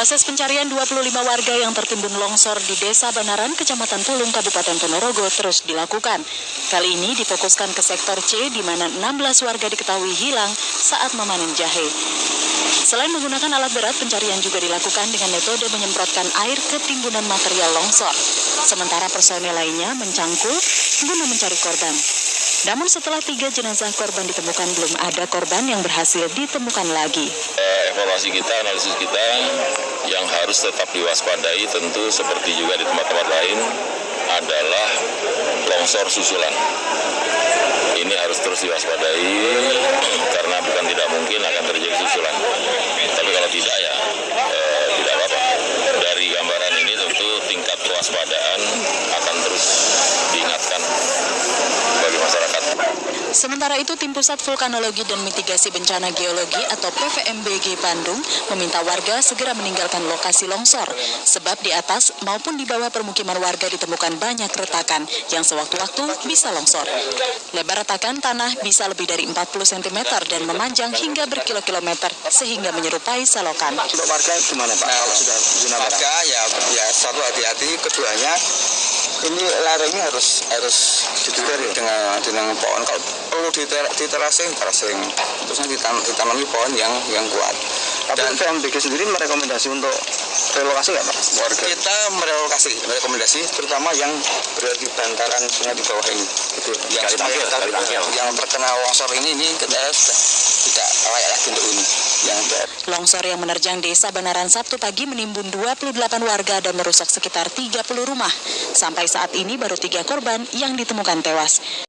Proses pencarian 25 warga yang tertimbun longsor di Desa Banaran, Kecamatan Tulung, Kabupaten Ponorogo terus dilakukan. Kali ini difokuskan ke sektor C di mana 16 warga diketahui hilang saat memanen jahe. Selain menggunakan alat berat, pencarian juga dilakukan dengan metode menyemprotkan air ke timbunan material longsor. Sementara personel lainnya mencangkul guna mencari korban. Namun setelah tiga jenazah korban ditemukan, belum ada korban yang berhasil ditemukan lagi. Eh, evaluasi kita, analisis kita yang harus tetap diwaspadai tentu seperti juga di tempat-tempat lain adalah longsor susulan. Ini harus terus diwaspadai karena bukan tidak mungkin akan terjadi susulan. Tapi kalau tidak ya eh, tidak apa-apa. Dari gambaran ini tentu tingkat kewaspadaan akan terus diingatkan bagi masyarakat. Sementara itu, Tim Pusat Vulkanologi dan Mitigasi Bencana Geologi atau PVMBG Bandung meminta warga segera meninggalkan lokasi longsor, sebab di atas maupun di bawah permukiman warga ditemukan banyak retakan yang sewaktu-waktu bisa longsor. Lebar retakan tanah bisa lebih dari 40 cm dan memanjang hingga berkilo-kilometer sehingga menyerupai selokan. Untuk warga gimana Pak? Sudah merah? warga ya ya satu hati-hati keduanya ini lerengnya harus harus Ditutup ya? dengan dengan pohon kalau perlu diter- diterasing terasing terusnya ditan ditanami pohon yang yang kuat Tapi dan PVMBG sendiri merekomendasi untuk relokasi nggak Pak? Warga. kita merelokasi merekomendasi terutama yang berada di bantaran sungai di bawah ini gitu yang Pakil. yang terkena longsor ini ini kita tidak layak lagi untuk ini yang Longsor yang menerjang desa Banaran Sabtu pagi menimbun 28 warga dan merusak sekitar 30 rumah. Sampai saat ini baru tiga korban yang ditemukan tewas.